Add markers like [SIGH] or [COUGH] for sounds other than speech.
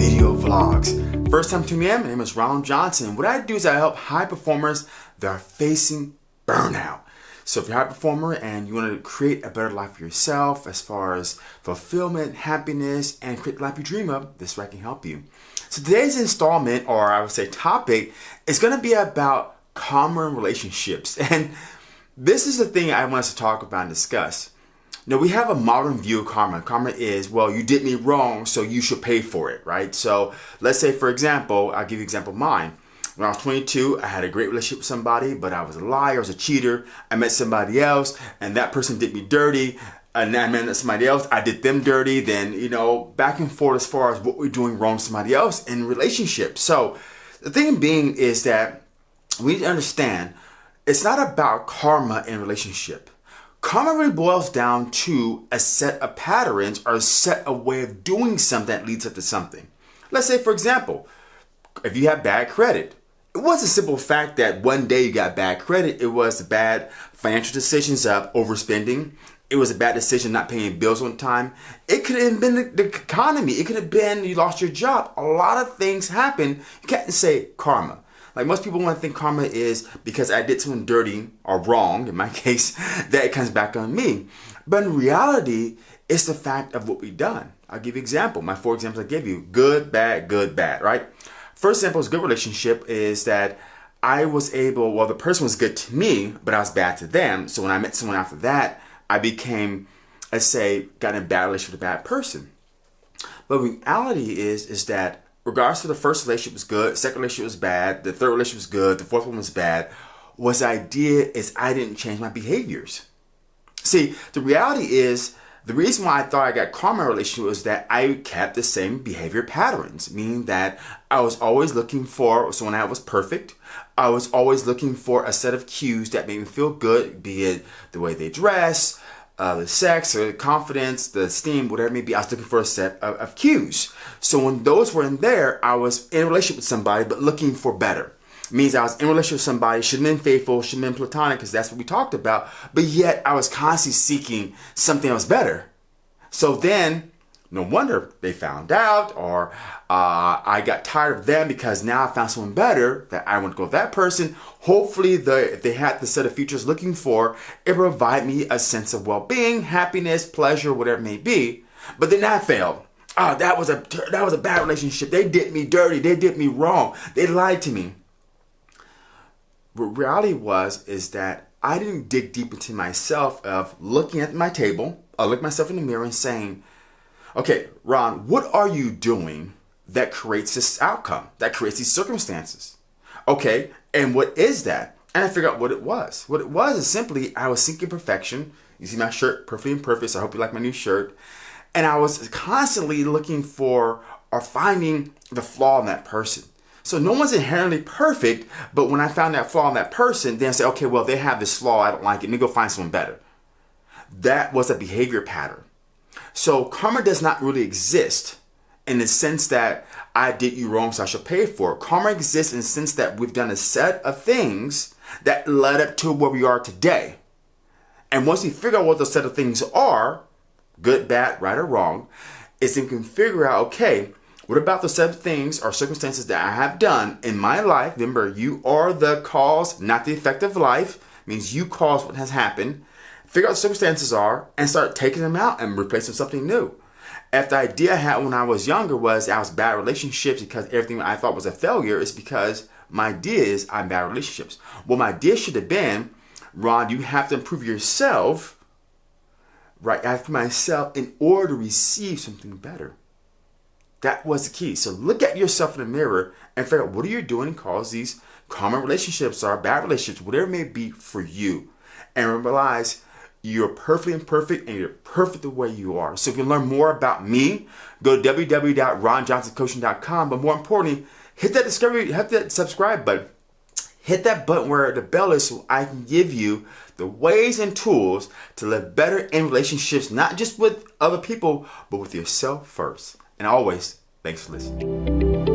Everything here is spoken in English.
video vlogs. First time tuning in, my name is Ronald Johnson. What I do is I help high performers that are facing burnout. So if you're a high performer and you want to create a better life for yourself as far as fulfillment, happiness, and create the life you dream of, this way I can help you. So today's installment, or I would say topic, is going to be about in relationships. [LAUGHS] And this is the thing I want us to talk about and discuss. Now we have a modern view of karma. Karma is, well, you did me wrong, so you should pay for it, right? So let's say, for example, I'll give you example mine. When I was 22, I had a great relationship with somebody, but I was a liar, I was a cheater. I met somebody else, and that person did me dirty. And I met somebody else, I did them dirty. Then, you know, back and forth as far as what we're doing wrong to somebody else in relationships. So the thing being is that we need to understand it's not about karma in relationship. Karma really boils down to a set of patterns or a set of way of doing something that leads up to something. Let's say, for example, if you have bad credit, it was a simple fact that one day you got bad credit. It was bad financial decisions of overspending. It was a bad decision not paying bills on time. It could have been the, the economy. It could have been you lost your job. A lot of things happen. You can't say karma. Like most people want to think karma is because I did something dirty or wrong, in my [LAUGHS] case, that it comes back on me. But in reality, it's the fact of what we've done. I'll give you example. My four examples I gave you, good, bad, good, bad, right? First example is good relationship is that I was able, well, the person was good to me, but I was bad to them. So when I met someone after that, I became, let's say, got in a bad relationship with a bad person. But reality is, is that regardless to the first relationship was good, second relationship was bad, the third relationship was good, the fourth one was bad, was the idea is I didn't change my behaviors. See, the reality is the reason why I thought I got karma relationship was that I kept the same behavior patterns, meaning that I was always looking for someone that was perfect. I was always looking for a set of cues that made me feel good, be it the way they dress, uh, the sex or the confidence, the esteem, whatever it may be, I was looking for a set of, of cues. So when those were in there, I was in a relationship with somebody, but looking for better. Means I was in a relationship with somebody, shouldn't have been faithful, shouldn't have been platonic, because that's what we talked about. But yet I was constantly seeking something that was better. So then no wonder they found out or uh, I got tired of them because now I found someone better that I want to go with that person. Hopefully the, if they had the set of features looking for, it provide me a sense of well-being, happiness, pleasure, whatever it may be. But then that failed. Oh, that was a that was a bad relationship. They did me dirty. They did me wrong. They lied to me. What reality was is that I didn't dig deep into myself of looking at my table, I look myself in the mirror and saying, Okay, Ron, what are you doing that creates this outcome, that creates these circumstances? Okay, and what is that? And I figured out what it was. What it was is simply I was seeking perfection. You see my shirt, perfectly imperfect. So I hope you like my new shirt. And I was constantly looking for or finding the flaw in that person. So no one's inherently perfect, but when I found that flaw in that person, then I say, okay, well, they have this flaw, I don't like it, let me go find someone better. That was a behavior pattern. So karma does not really exist in the sense that I did you wrong, so I should pay for it. Karma exists in the sense that we've done a set of things that led up to where we are today. And once we figure out what those set of things are, good, bad, right, or wrong, is then we can figure out, okay, what about the set of things or circumstances that I have done in my life? Remember, you are the cause, not the effect of life. It means you cause what has happened figure out the circumstances are, and start taking them out and replacing something new. If the idea I had when I was younger was I was bad relationships because everything I thought was a failure, is because my idea is I'm bad relationships. Well, my idea should have been, Ron, you have to improve yourself, right, after myself in order to receive something better. That was the key. So look at yourself in the mirror and figure out what are you doing cause these karma relationships or bad relationships, whatever it may be for you. And realize you're perfectly imperfect and you're perfect the way you are. So if you learn more about me, go to www.ronjohnsoncoaching.com. But more importantly, hit that discovery, hit that subscribe button. Hit that button where the bell is so I can give you the ways and tools to live better in relationships, not just with other people, but with yourself first. And always, thanks for listening.